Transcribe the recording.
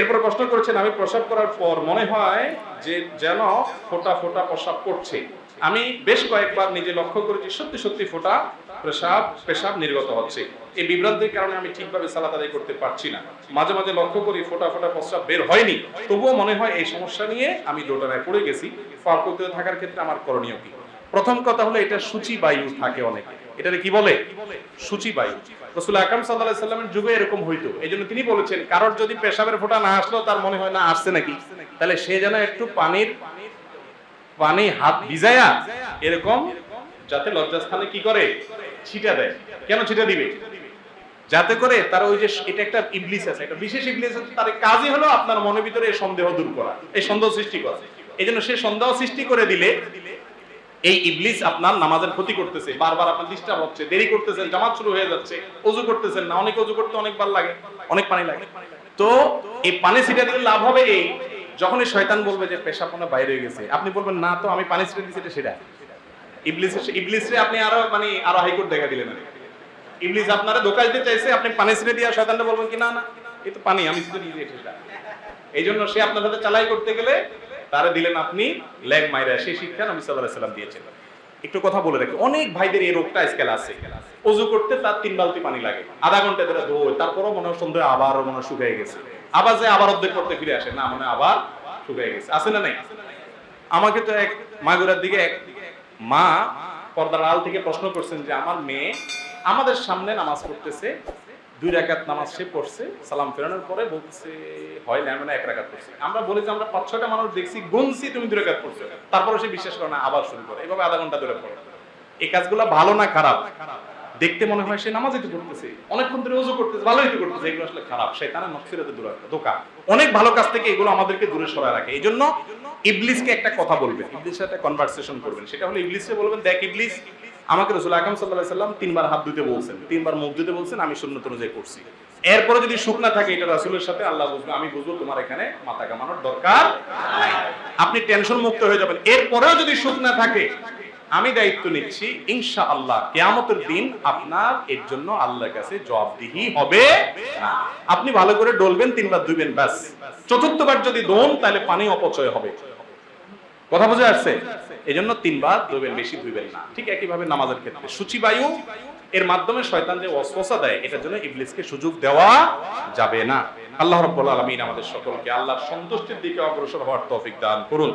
এরপর প্রশ্ন করেছেন, আমি প্রসাব করার পর মনে হয় যে যেন ফোটা ফোটা প্রসাব করছে। আমি বেশ কয়েকবার নিজে লক্ষ্য করেছি, সত্যি সত্যি ফোটা পেশাব পেশাব নির্গত হচ্ছে। এই বিভ্রান্তির কারণে আমি ঠিকভাবে সালাত আদায় করতে পারছি না। মাঝে মাঝে লক্ষ্য করি ফোটা ফোটা প্রস্রাব বের হয়নি। তবুও মনে হয় এই সমস্যা নিয়ে আমি দোটানায় পড়ে গেছি। ফার্কতে থাকার ক্ষেত্রে আমার করণীয় কি? প্রথম কথা হলো এটা সূচি বায়ু থাকে অনেকে। এটারে কি বলে? সূচি বায়ু। রসুল আকরাম সাল্লাহ সাল্লামের যুগে এরকম হইতো। এই জন্য তিনি বলেছেন, কারোর যদি পেশাবের ফোঁটা না আসলো, তার মনে হয় না আসছে নাকি? তাহলে সে যেন একটু পানির পানি হাত ভিজায়া এরকম যাতে লজ্জাস্থানে কি করে? ছিটা দেয়। কেন ছিটা দিবে? যাতে করে তার ওই যে এটা একটা ইবলিস আছে, একটা বিশেষ ইবলিস আছে, তার কাজই হলো আপনার মনের ভিতরে এই সন্দেহ দূর করা, এই সন্দেহ সৃষ্টি করা। এই জন্য সে সন্দেহ সৃষ্টি করে দিলে এই ইবলিস আপনার নামাজের ক্ষতি করতেছে, বারবার আপনার ডিস্টার্ব হচ্ছে, দেরি করতেছেন, জামাত শুরু হয়ে যাচ্ছে, অজু করতেছেন না, অনেক অজু করতে অনেকবার লাগে, অনেক পানি লাগে। তো এই পানি ছিটা দিলে লাভ হবে এই, যখনই শয়তান বলবে যে পেশা পোনা বাইরে গেছে, আপনি বলবেন, না তো, আমি পানি ছিটা দিচ্ছি এটা সেটা ইবলিস ইবলিসে আপনি আরও মানে আরও হাইকোর্ট দেখা দিলেন। ইবলিস আপনারা ধোকা দিতে চাইছে, আপনি পানি ছিটে দিয়ে শয়তানটা বলবেন কি, না না, এই তো পানি, আমি ছিটে দিয়ে এটা। এই জন্য সে আপনার সাথে চালাই করতে গেলে তারে দিলেন আপনি লেগ মাইরা সেই শিক্ষা নবী আলাইহি সাল্লাম দিয়েছেন। একটু কথা বলে রাখি, অনেক ভাইদের এই রোগটা আজকাল আছে। অজু করতে তার তিন বালতি পানি লাগে, আধা ঘণ্টা ধরে ধোয় তারপরও মনে হয় সন্ধ্যে আবার মনে শুকিয়ে গেছে। আবার যে আবার অর্ধেক করতে ফিরে আসে, না, মনে আবার শুকিয়ে গেছে। আছে না নাই? আমাকে তো এক মাগুরার দিকে এক মা পর্দার আল থেকে প্রশ্ন করছেন যে, আমার মেয়ে আমাদের সামনে নামাজ পড়তেছে দুই রাকাত নামাজ সে পড়ছে, সালাম ফেরানোর পরে বলছে হয় না মানে এক রাকাত পড়ছে। আমরা বলি যে আমরা পাঁচ, ছয়টা মানুষ দেখছি, গুনছি, তুমি দুই রাকাত পড়ছো। তারপরে সে বিশ্বাস করে না, আবার শুরু করে। এভাবে আধা ঘণ্টা ধরে পড়ে। এই কাজগুলো ভালো না খারাপ? দেখতে মনে হয় সে নামাজই তো করতেছে অনেকক্ষণ ধরে ওযু করতেছে, ভালোই তো করতেছে, এগুলো আসলে খারাপ। শয়তানের নকশিরাতে দূরে ধোকা। অনেক ভালো কাজ থেকে এগুলো আমাদেরকে দূরে সরায় রাখে। এই জন্য ইবলিসকে একটা কথা বলবেন, ইবলিসের সাথে কনভারসেশন করবেন। সেটা হলো ইবলিসকে বলবেন, দেখ ইবলিস আমাকে রসুল আকরম সাল্লাহ সাল্লাম তিনবার হাত ধুতে বলছেন, তিনবার মুখ ধুতে বলছেন, আমি সুন্নত অনুযায়ী করছি। এরপরে যদি শুকনা থাকে, এটা রাসুলের সাথে আল্লাহ বুঝবে, আমি বুঝব তোমার এখানে মাথা কামানোর দরকার আপনি টেনশন মুক্ত হয়ে যাবেন। এরপরেও যদি শুকনা থাকে, আমি দায়িত্ব নিচ্ছি ইনশা আল্লাহ কেয়ামতের দিন আপনার এর জন্য আল্লাহর কাছে জবাবদিহি হবে না। আপনি ভালো করে ডলবেন, তিনবার ধুবেন ব্যাস। চতুর্থবার যদি দোন, তাহলে পানি অপচয় হবে। কথা বোঝা যাচ্ছে এই জন্য তিনবার ধুবেন বেশি ধুবেন না। ঠিক একইভাবে নামাজের ক্ষেত্রে। সূচিবায়ু, এর মাধ্যমে শয়তান যে ওয়াসওয়াসা দেয়, এটার জন্য ইবলিসকে সুযোগ দেওয়া যাবে না। আল্লাহ রাব্বুল আলামিন আমাদের সকলকে আল্লাহর সন্তুষ্টির দিকে অগ্রসর হওয়ার তৌফিক দান করুন।